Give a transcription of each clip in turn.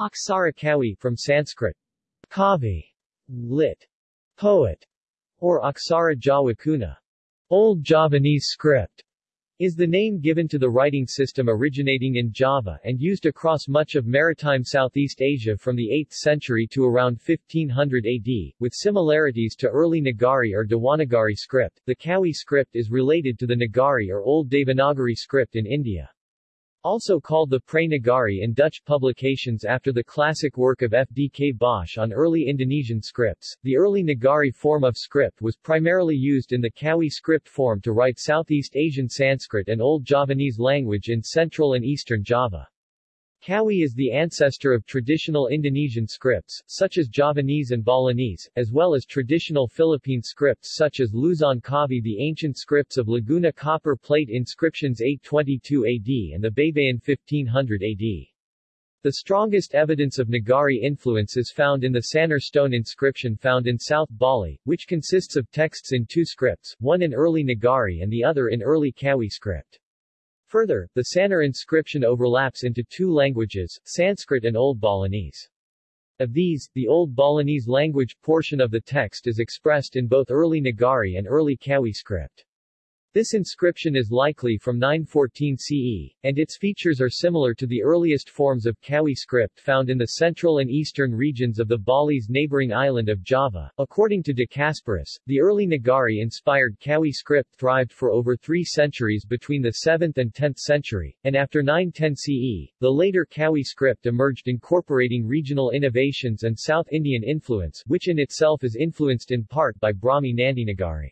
Aksara Kawi from Sanskrit Kavi, lit. Poet, or Aksara Jawa Kuna, Old Javanese script, is the name given to the writing system originating in Java and used across much of maritime Southeast Asia from the 8th century to around 1500 AD, with similarities to early Nagari or Devanagari script. The Kawi script is related to the Nagari or Old Devanagari script in India. Also called the Pre Nagari in Dutch publications after the classic work of F. D. K. Bosch on early Indonesian scripts, the early Nagari form of script was primarily used in the Kawi script form to write Southeast Asian Sanskrit and Old Javanese language in Central and Eastern Java. Kawi is the ancestor of traditional Indonesian scripts, such as Javanese and Balinese, as well as traditional Philippine scripts such as Luzon Kavi the ancient scripts of Laguna copper plate inscriptions 822 AD and the Baybayin 1500 AD. The strongest evidence of Nagari influence is found in the Sanur stone inscription found in South Bali, which consists of texts in two scripts, one in early Nagari and the other in early Kawi script. Further, the Sanur inscription overlaps into two languages, Sanskrit and Old Balinese. Of these, the Old Balinese language portion of the text is expressed in both early Nagari and early Kawi script. This inscription is likely from 914 CE, and its features are similar to the earliest forms of Kawi script found in the central and eastern regions of the Bali's neighboring island of Java. According to De Casparis, the early Nagari-inspired Kawi script thrived for over three centuries between the 7th and 10th century, and after 910 CE, the later Kawi script emerged incorporating regional innovations and South Indian influence, which in itself is influenced in part by Brahmi Nandi Nagari.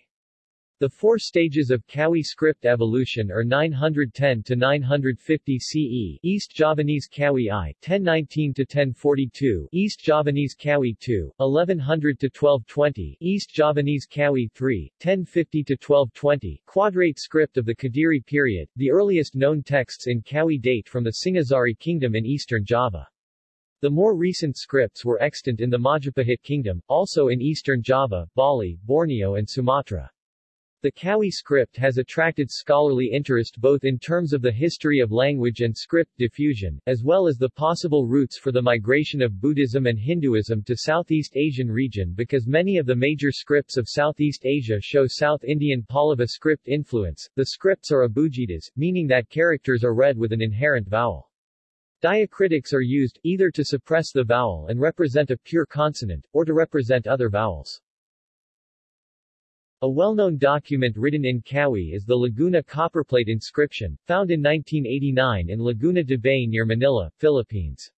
The four stages of Kawi script evolution are 910 to 950 CE, East Javanese Kawi I, 1019 to 1042, East Javanese Kawi II, 1100 to 1220, East Javanese Kawi III, 1050 to 1220, Quadrate script of the Kadiri period. The earliest known texts in Kawi date from the Singasari kingdom in eastern Java. The more recent scripts were extant in the Majapahit kingdom, also in eastern Java, Bali, Borneo and Sumatra. The Kawi script has attracted scholarly interest both in terms of the history of language and script diffusion, as well as the possible routes for the migration of Buddhism and Hinduism to Southeast Asian region because many of the major scripts of Southeast Asia show South Indian Pallava script influence. The scripts are abugidas, meaning that characters are read with an inherent vowel. Diacritics are used, either to suppress the vowel and represent a pure consonant, or to represent other vowels. A well-known document written in Kawi is the Laguna copperplate inscription, found in 1989 in Laguna de Bay near Manila, Philippines.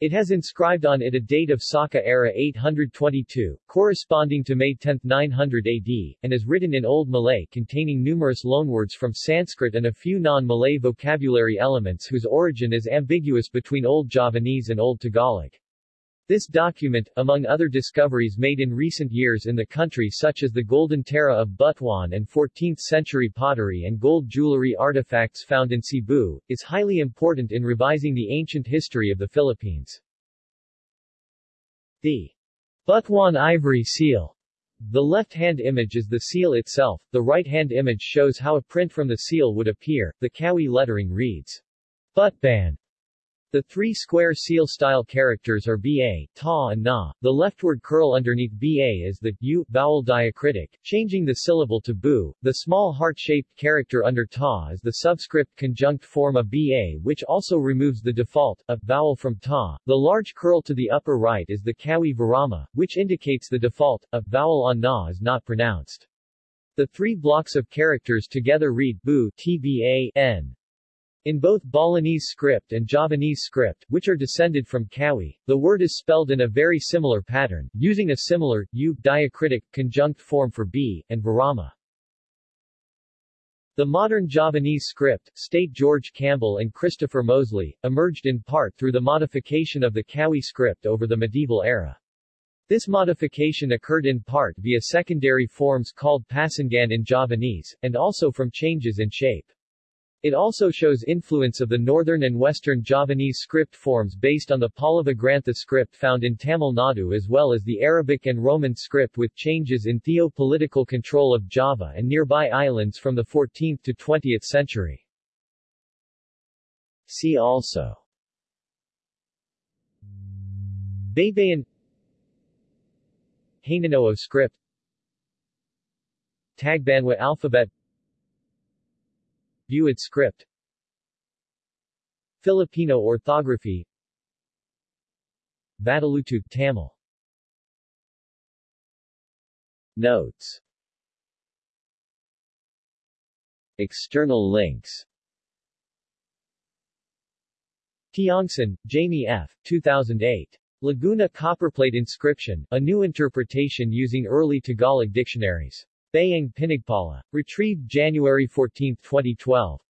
It has inscribed on it a date of Saka era 822, corresponding to May 10, 900 AD, and is written in Old Malay containing numerous loanwords from Sanskrit and a few non-Malay vocabulary elements whose origin is ambiguous between Old Javanese and Old Tagalog. This document, among other discoveries made in recent years in the country such as the Golden Tara of Butuan and 14th-century pottery and gold jewelry artifacts found in Cebu, is highly important in revising the ancient history of the Philippines. The Butuan ivory seal the left-hand image is the seal itself, the right-hand image shows how a print from the seal would appear. The Kawi lettering reads, Butban, the three square seal-style characters are ba, ta and na. The leftward curl underneath ba is the u vowel diacritic, changing the syllable to bu. The small heart-shaped character under ta is the subscript conjunct form of ba which also removes the default, a vowel from ta. The large curl to the upper right is the kawi virama, which indicates the default, a vowel on na is not pronounced. The three blocks of characters together read bu tba n. In both Balinese script and Javanese script, which are descended from Kawi, the word is spelled in a very similar pattern, using a similar, u, diacritic, conjunct form for b, and virama. The modern Javanese script, state George Campbell and Christopher Mosley, emerged in part through the modification of the Kawi script over the medieval era. This modification occurred in part via secondary forms called pasangan in Javanese, and also from changes in shape. It also shows influence of the northern and western Javanese script forms based on the Pallava Grantha script found in Tamil Nadu as well as the Arabic and Roman script with changes in theo-political control of Java and nearby islands from the 14th to 20th century. See also. Baybayin Hanunoo script. Tagbanwa alphabet Buid script Filipino orthography Vatteluttu Tamil Notes External links Tiongson, Jamie F. 2008. Laguna Copperplate Inscription, a new interpretation using early Tagalog dictionaries. Bayang Pinagpala. Retrieved January 14, 2012.